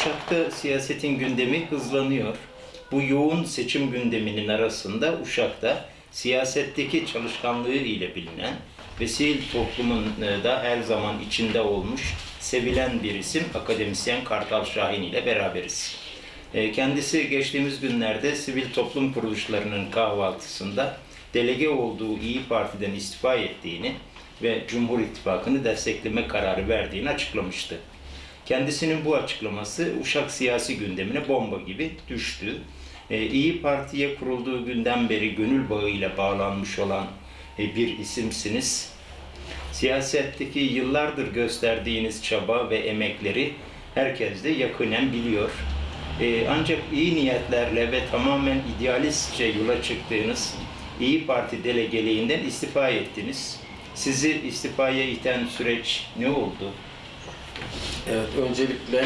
Uşak'ta siyasetin gündemi hızlanıyor. Bu yoğun seçim gündeminin arasında Uşak'ta siyasetteki çalışkanlığı ile bilinen ve sivil toplumun e, da her zaman içinde olmuş, sevilen bir isim akademisyen Kartal Şahin ile beraberiz. E, Kendisi geçtiğimiz günlerde sivil toplum kuruluşlarının kahvaltısında delege olduğu İyi Parti'den istifa ettiğini ve Cumhur İttifakı'nı destekleme kararı verdiğini açıklamıştı. Kendisinin bu açıklaması Uşak siyasi gündemine bomba gibi düştü. Ee, İyi Parti'ye kurulduğu günden beri gönül bağıyla bağlanmış olan e, bir isimsiniz. Siyasetteki yıllardır gösterdiğiniz çaba ve emekleri herkes de yakinen biliyor. Ee, ancak iyi niyetlerle ve tamamen idealistçe yola çıktığınız İyi Parti delegeliğinden istifa ettiniz. Sizi istifaya iten süreç ne oldu? Evet, öncelikle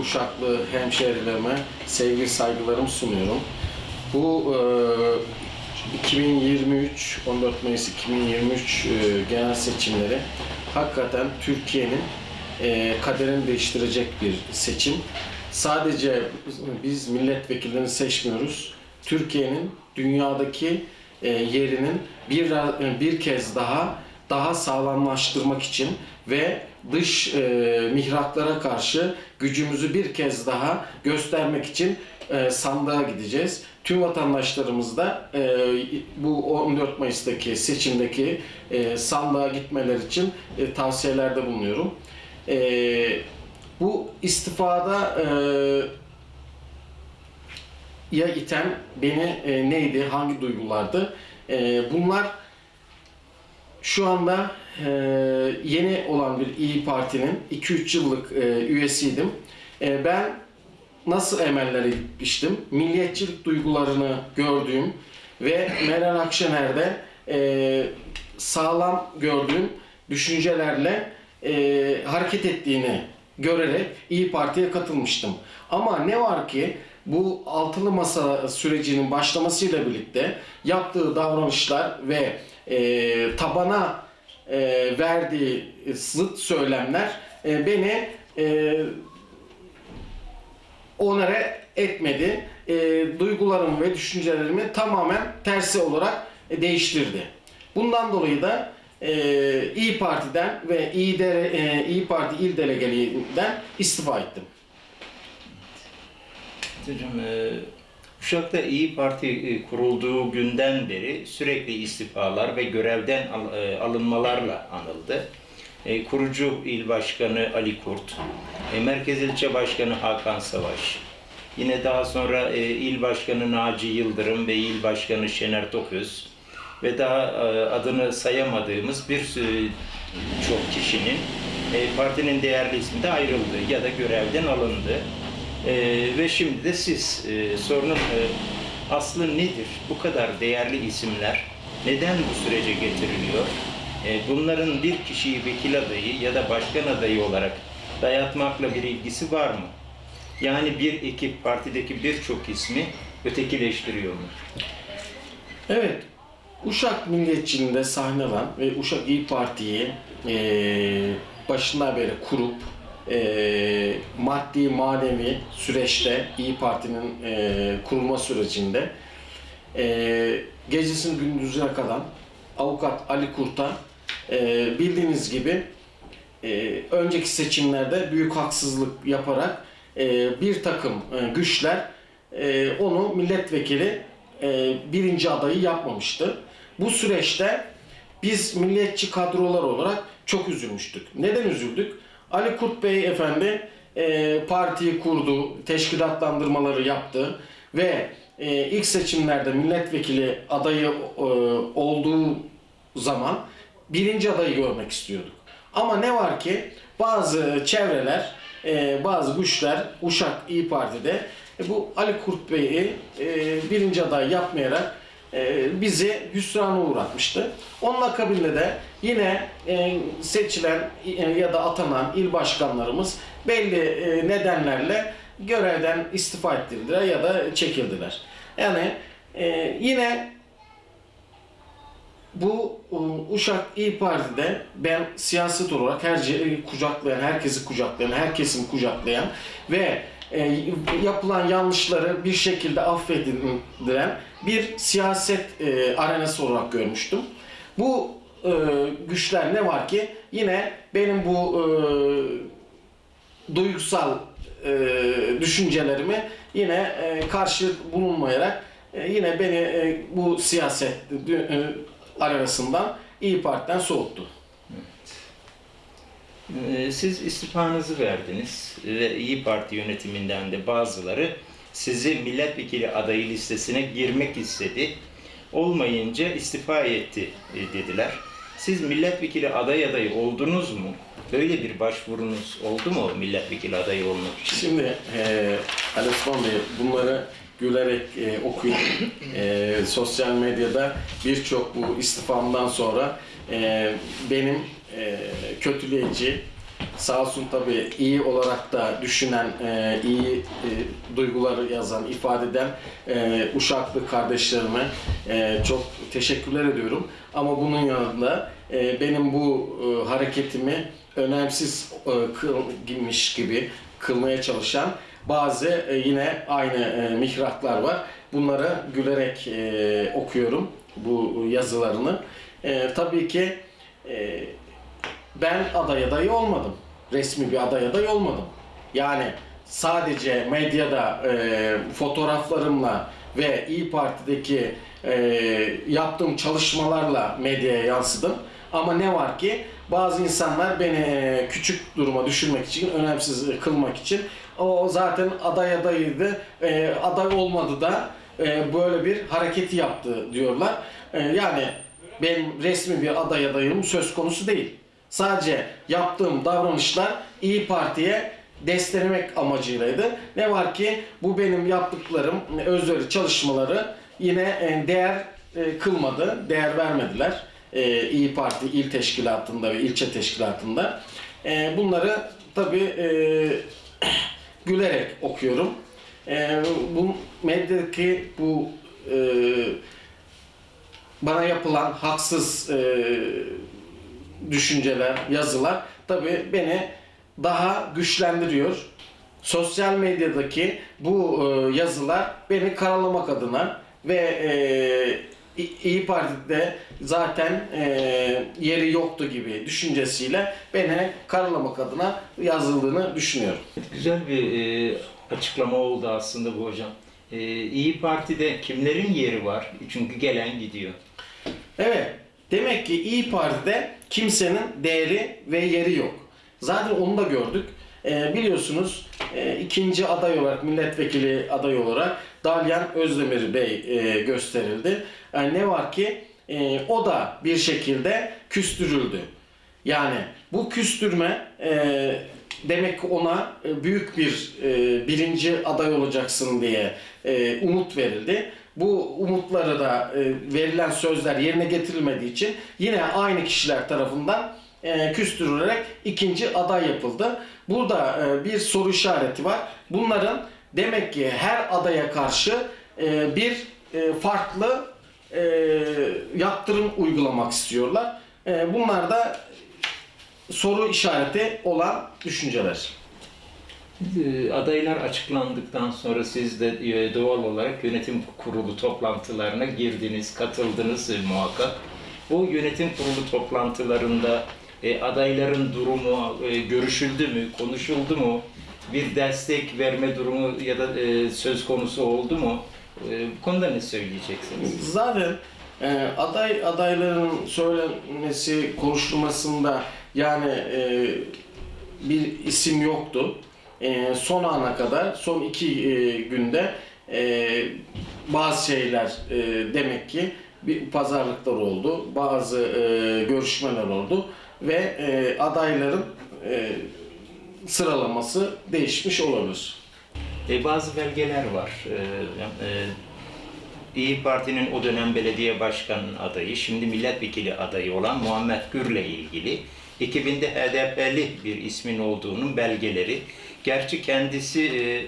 Uşaklı hemşehrilerime sevgi saygılarımı sunuyorum. Bu e, 2023, 14 Mayıs 2023 e, genel seçimleri hakikaten Türkiye'nin e, kaderini değiştirecek bir seçim. Sadece biz milletvekillerini seçmiyoruz. Türkiye'nin dünyadaki e, yerinin bir bir kez daha daha sağlamlaştırmak için ve dış e, mihraklara karşı gücümüzü bir kez daha göstermek için e, sandığa gideceğiz. Tüm vatandaşlarımız da e, bu 14 Mayıs'taki seçimdeki e, sandığa gitmeler için e, tavsiyelerde bulunuyorum. E, bu istifada e, ya iten beni e, neydi, hangi duygulardı? E, bunlar şu anda e, yeni olan bir İyi Parti'nin 2-3 yıllık e, üyesiydim. E, ben nasıl emellere gitmiştim? Milliyetçilik duygularını gördüğüm ve Meral Akşener'de e, sağlam gördüğüm düşüncelerle e, hareket ettiğini görerek İyi Parti'ye katılmıştım. Ama ne var ki bu altılı masa sürecinin başlamasıyla birlikte yaptığı davranışlar ve e, tabana e, verdiği zıt söylemler e, beni e, onere etmedi. E, duygularımı ve düşüncelerimi tamamen tersi olarak e, değiştirdi. Bundan dolayı da e, İyi Parti'den ve İyi, Dere, e, İyi Parti il delegeliğinden istifa ettim. Hocam, e, Uşak'ta İyi Parti e, kurulduğu günden beri sürekli istifalar ve görevden e, alınmalarla anıldı. E, Kurucu İl Başkanı Ali Kurt, Merkez İlçe Başkanı Hakan Savaş, yine daha sonra İl Başkanı Naci Yıldırım ve İl Başkanı Şener Toköz ve daha adını sayamadığımız bir sürü- çok kişinin partinin değerli ismi de ayrıldı ya da görevden alındı. Ee, ve şimdi de siz e, sorunun e, aslı nedir? Bu kadar değerli isimler neden bu sürece getiriliyor? E, bunların bir kişiyi vekil adayı ya da başkan adayı olarak dayatmakla bir ilgisi var mı? Yani bir ekip partideki birçok ismi ötekileştiriyor mu? Evet, Uşak Milliyetçiliğinde sahne alan ve Uşak İyi Parti'yi eee başından beri kurup eee, maddi manevi süreçte İyi Parti'nin eee, kurulma sürecinde eee gecesini gündüzüne kalan avukat Ali Kurt'a eee, bildiğiniz gibi eee, önceki seçimlerde büyük haksızlık yaparak eee, bir takım eee, güçler eee, onu milletvekili eee, birinci adayı yapmamıştı. Bu süreçte biz milliyetçi kadrolar olarak çok üzülmüştük. Neden üzüldük? Ali Kurt Bey efendi eee, partiyi kurdu, teşkilatlandırmaları yaptı ve eee, ilk seçimlerde milletvekili adayı eee, olduğu zaman birinci adayı görmek istiyorduk. Ama ne var ki bazı çevreler, e, bazı güçler Uşak İyi Parti'de e, bu Ali Kurt Bey'i e, birinci aday yapmayarak e, bizi hüsrana uğratmıştı. Onun akabinde de yine e, seçilen e, ya da atanan il başkanlarımız belli e, nedenlerle görevden istifa ettirdiler ya da çekildiler. Yani yine bu Uşak İyi Parti'de ben siyaset olarak her şeyi kucaklayan, herkesi kucaklayan, her kesimi kucaklayan ve e, yapılan yanlışları bir şekilde affedilen bir siyaset e, arenası olarak görmüştüm. Bu e, güçler ne var ki yine benim bu e, duygusal e, düşüncelerimi yine e, karşı bulunmayarak e, yine beni e, bu siyaset e, arasından İyi Parti'den soğuttu. Ee, Siz istifanızı verdiniz ve İyi Parti yönetiminden de bazıları sizi milletvekili adayı listesine girmek istedi. Olmayınca istifa etti e, dediler. Siz milletvekili aday adayı oldunuz mu? Böyle bir başvurunuz oldu mu milletvekili adayı olmak için? Şimdi e, Ali Bey bunları gülerek e, okuyup e, sosyal medyada birçok bu istifamdan sonra e, benim e, kötüleyici sağ olsun tabii iyi olarak da düşünen, e, iyi e, duyguları yazan, ifade eden e, Uşaklı kardeşlerime e, çok teşekkürler ediyorum. Ama bunun yanında e, benim bu e, hareketimi önemsiz e, kılmış gibi kılmaya çalışan bazı e, yine aynı e, mihraklar var. Bunları gülerek e, okuyorum bu yazılarını. Tabii ki ben aday adayı olmadım. Resmi bir aday adayı olmadım. Yani sadece medyada fotoğraflarımla ve İyi Parti'deki yaptığım çalışmalarla medyaya yansıdım. Ama ne var ki bazı insanlar beni küçük duruma düşürmek için, önemsiz kılmak için o zaten aday adayıydı, e, aday olmadı da e, böyle bir hareketi yaptı diyorlar. E, yani benim resmi bir aday adayım söz konusu değil. Sadece yaptığım davranışlar İyi Parti'ye desteklemek amacıylaydı. Ne var ki bu benim yaptıklarım, özveri çalışmaları yine e, değer e, kılmadı, değer vermediler. E, İyi Parti il teşkilatında ve ilçe teşkilatında. Bunları tabii gülerek okuyorum. E, bu medyadaki bu e, bana yapılan haksız e, düşünceler, yazılar tabii beni daha güçlendiriyor. Sosyal medyadaki bu e, yazılar beni karalamak adına ve e, İyi Parti'de zaten e, yeri yoktu gibi düşüncesiyle beni karalamak adına yazıldığını düşünüyorum. Güzel bir e, açıklama oldu aslında bu hocam. E, İyi Parti'de kimlerin yeri var? Çünkü gelen gidiyor. Evet. Demek ki İyi Parti'de kimsenin değeri ve yeri yok. Zaten onu da gördük. Ee, biliyorsunuz e, ikinci aday olarak, milletvekili aday olarak Dalyan Özdemir Bey e, gösterildi. Yani ne var ki e, o da bir şekilde küstürüldü. Yani bu küstürme e, demek ki ona e, büyük bir e, birinci aday olacaksın diye e, umut verildi. Bu umutları da e, verilen sözler yerine getirilmediği için yine aynı kişiler tarafından e, küstürülerek ikinci aday yapıldı. Burada e, bir soru işareti var. Bunların demek ki her adaya karşı e, bir e, farklı e, yaptırım uygulamak istiyorlar. E, bunlar da soru işareti olan düşünceler. E, Adaylar açıklandıktan sonra siz de e, doğal olarak yönetim kurulu toplantılarına girdiniz, katıldınız e, muhakkak. O yönetim kurulu toplantılarında adayların durumu görüşüldü mü, konuşuldu mu? Bir destek verme durumu ya da söz konusu oldu mu? E, bu konuda ne söyleyeceksiniz? Zaten e, aday adayların söylenmesi konuşulmasında yani e, bir isim yoktu. E, son ana kadar, son iki e, günde e, bazı şeyler e, demek ki bir pazarlıklar oldu, bazı e, görüşmeler oldu ve e, adayların e, sıralaması değişmiş olabilir. E, bazı belgeler var. E, e, İyi Parti'nin o dönem belediye başkan adayı, şimdi milletvekili adayı olan Muhammed Gür'le ilgili 2000'de HDP'li bir ismin olduğunun belgeleri. Gerçi kendisi e,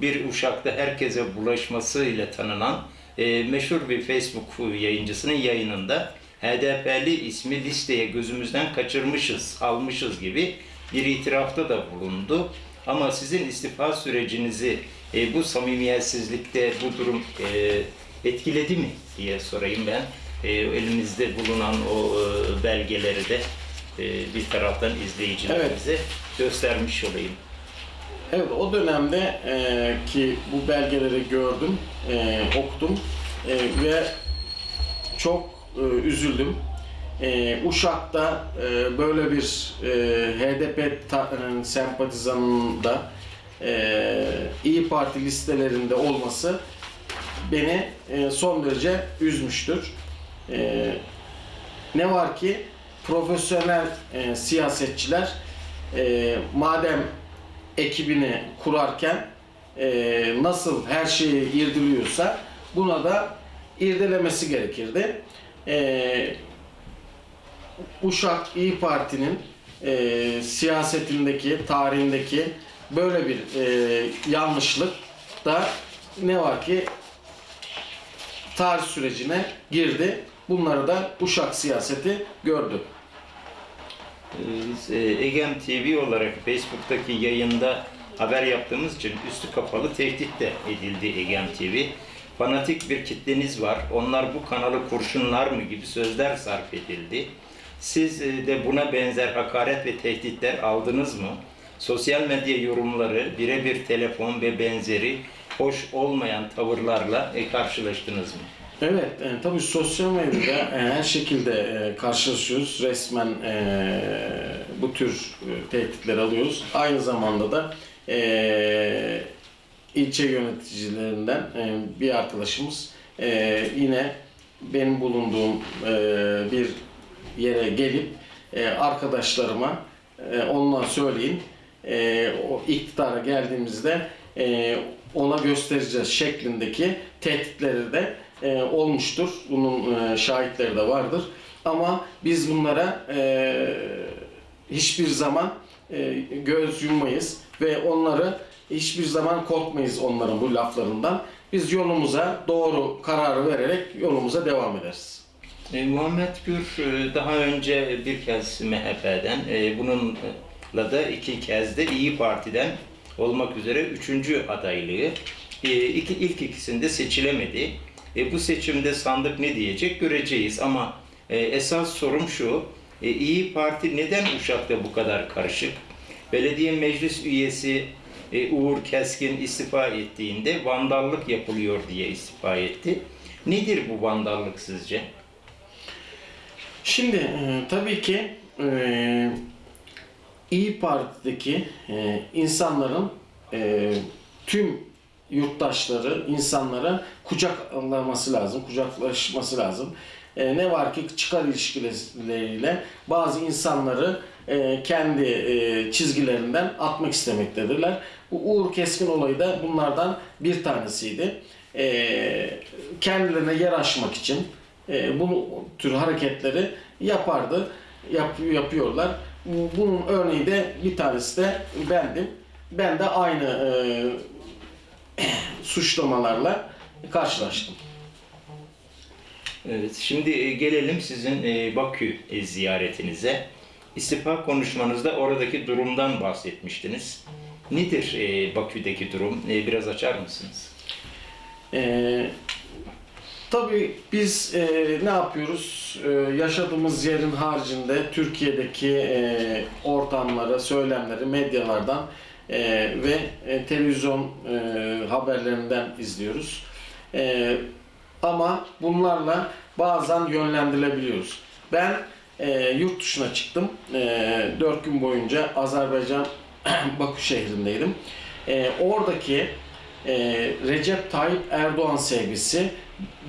bir Uşak'ta herkese bulaşmasıyla tanınan e, meşhur bir Facebook yayıncısının yayınında HDP'li ismi listeye gözümüzden kaçırmışız, almışız gibi bir itirafta da bulundu. Ama sizin istifa sürecinizi e, bu samimiyetsizlikte bu durum e, etkiledi mi diye sorayım ben. E, elimizde bulunan o e, belgeleri de e, bir taraftan izleyicilerimize göstermiş olayım. Evet o dönemde e, ki bu belgeleri gördüm, e, okudum e, ve çok e, üzüldüm. E, Uşak'ta e, böyle bir e, HDP e, sempatizanında e, İyi Parti listelerinde olması beni e, son derece üzmüştür. E, ne var ki profesyonel e, siyasetçiler e, madem ekibini kurarken e, nasıl her şeyi irdiliyorsa buna da irdelemesi gerekirdi. E, Uşak İyi Parti'nin e, siyasetindeki, tarihindeki böyle bir e, yanlışlık da ne var ki tarih sürecine girdi. Bunları da Uşak siyaseti gördü. E, Egem TV olarak Facebook'taki yayında haber yaptığımız için üstü kapalı tehdit de edildi Egem TV. Fanatik bir kitleniz var. Onlar bu kanalı kurşunlar mı gibi sözler sarf edildi. Siz e, de buna benzer hakaret ve tehditler aldınız mı? Sosyal medya yorumları, birebir telefon ve benzeri hoş olmayan tavırlarla e, karşılaştınız mı? Evet, e, tabii sosyal medyada e, her şekilde e, karşılaşıyoruz. Resmen e, bu tür e, tehditler alıyoruz. Aynı zamanda da e, ilçe yöneticilerinden e, bir arkadaşımız e, yine benim bulunduğum e, bir yere gelip e, arkadaşlarıma e, ondan söyleyin e, o iktidara geldiğimizde e, ona göstereceğiz şeklindeki tehditleri de e, olmuştur. Bunun e, şahitleri de vardır. Ama biz bunlara e, hiçbir zaman e, göz yummayız ve onları hiçbir zaman korkmayız onların bu laflarından. Biz yolumuza doğru kararı vererek yolumuza devam ederiz. E, Muhammed Gür e, daha önce bir kez MHP'den, e, bununla da iki kez de İyi Parti'den olmak üzere üçüncü adaylığı. E, ilk ikisinde seçilemedi. E, bu seçimde sandık ne diyecek göreceğiz ama e, esas sorum şu, e, İyi Parti neden Uşak'ta bu kadar karışık? Belediye meclis üyesi e, Uğur Keskin istifa ettiğinde vandallık yapılıyor diye istifa etti. Nedir bu vandallık sizce? Şimdi e, tabii ki e, İyi Parti'deki e, insanların e, tüm yurttaşları, insanlara kucaklaması lazım, kucaklaşması lazım. E, ne var ki çıkar ilişkileriyle bazı insanları e, kendi e, çizgilerinden atmak istemektedirler. Bu Uğur Keskin olayı da bunlardan bir tanesiydi. E, kendilerine yer açmak için e, bu tür hareketleri yapardı, yap, yapıyorlar. Bunun örneği de bir tanesi de bendim. Ben de aynı e, suçlamalarla karşılaştım. Evet, şimdi e, gelelim sizin e, Bakü e, ziyaretinize. İstifa konuşmanızda oradaki durumdan bahsetmiştiniz. Nedir e, Bakü'deki durum? E, Biraz açar mısınız? Ee, tabii biz e, ne yapıyoruz? E, yaşadığımız yerin haricinde Türkiye'deki e, ortamları, söylemleri medyalardan e, ve e, televizyon e, haberlerinden izliyoruz. E, ama bunlarla bazen yönlendirilebiliyoruz. Ben e, yurt dışına çıktım. E, 4 gün boyunca Azerbaycan Bakü şehrindeydim. E, oradaki e, Recep Tayyip Erdoğan sevgisi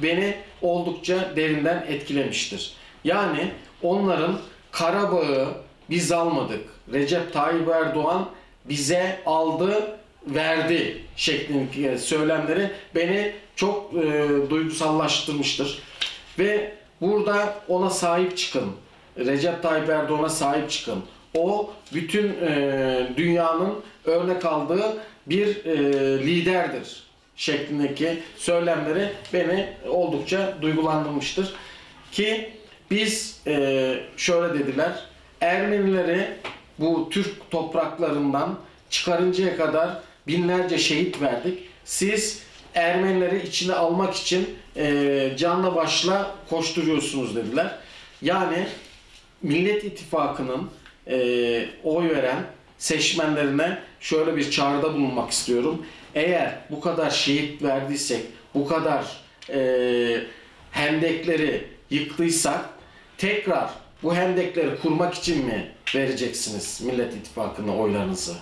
beni oldukça derinden etkilemiştir. Yani onların Karabağ'ı biz almadık. Recep Tayyip Erdoğan bize aldı, verdi şeklindeki söylemleri beni çok e, duygusallaştırmıştır. Ve burada ona sahip çıkın. Recep Tayyip Erdoğan'a sahip çıkın. O bütün e, dünyanın örnek aldığı bir e, liderdir şeklindeki söylemleri beni oldukça duygulandırmıştır. Ki biz e, şöyle dediler, Ermenileri bu Türk topraklarından çıkarıncaya kadar binlerce şehit verdik. Siz Ermenileri içine almak için e, canla başla koşturuyorsunuz dediler. Yani Millet İttifakı'nın e, oy veren seçmenlerine şöyle bir çağrıda bulunmak istiyorum. Eğer bu kadar şehit verdiysek, bu kadar e, hendekleri yıktıysak tekrar bu hendekleri kurmak için mi vereceksiniz Millet İttifakı'na oylarınızı?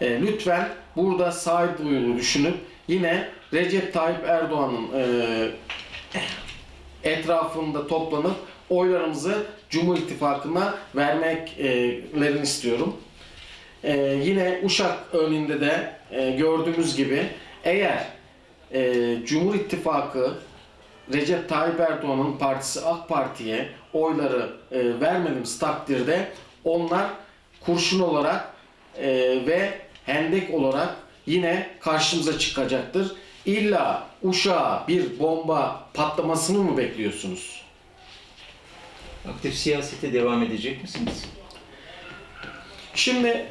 E, lütfen burada sağduyulu düşünüp yine Recep Tayyip Erdoğan'ın e, etrafında toplanıp oylarımızı Cumhur İttifakı'na vermeklerini istiyorum. Ee, yine Uşak örneğinde de e, gördüğümüz gibi eğer e, Cumhur İttifakı Recep Tayyip Erdoğan'ın partisi AK Parti'ye oyları e, vermediğimiz takdirde onlar kurşun olarak e, ve hendek olarak yine karşımıza çıkacaktır. İlla Uşak'a bir bomba patlamasını mı bekliyorsunuz? Aktif siyasete devam edecek misiniz? Şimdi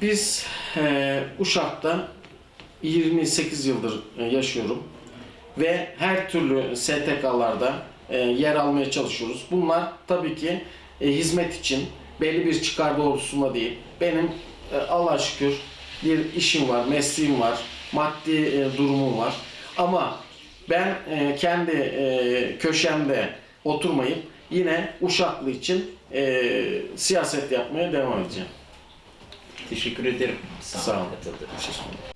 biz e, Uşak'ta 28 yıldır e, yaşıyorum ve her türlü STK'larda e, yer almaya çalışıyoruz. Bunlar tabii ki e, hizmet için belli bir çıkar doğrultusunda değil. Benim e, Allah'a şükür bir işim var, mesleğim var, maddi e, durumum var. Ama ben e, kendi e, köşemde oturmayıp yine Uşaklı için e, siyaset yapmaya devam edeceğim. Teşekkür ederim. Sağ olun. katıldığınız için.